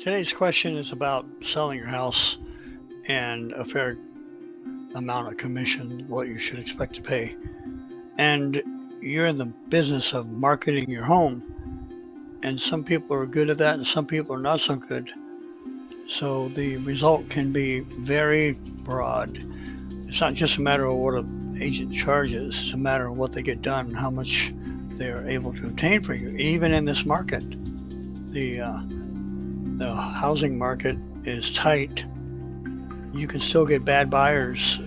Today's question is about selling your house and a fair amount of commission, what you should expect to pay. And you're in the business of marketing your home. And some people are good at that and some people are not so good. So the result can be very broad. It's not just a matter of what an agent charges, it's a matter of what they get done, how much they're able to obtain for you, even in this market. The uh, the housing market is tight. You can still get bad buyers.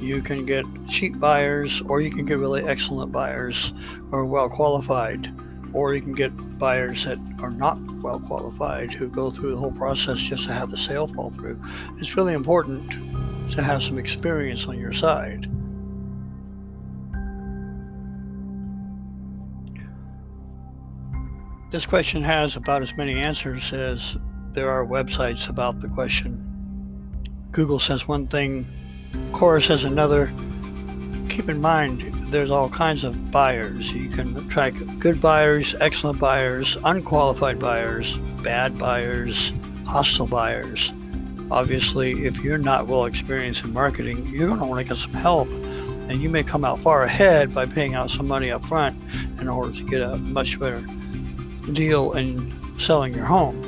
You can get cheap buyers, or you can get really excellent buyers or well qualified, or you can get buyers that are not well qualified who go through the whole process just to have the sale fall through. It's really important to have some experience on your side. This question has about as many answers as there are websites about the question. Google says one thing, Quora says another. Keep in mind, there's all kinds of buyers. You can track good buyers, excellent buyers, unqualified buyers, bad buyers, hostile buyers. Obviously, if you're not well experienced in marketing, you're going to want to get some help and you may come out far ahead by paying out some money up front in order to get a much better deal in selling your home.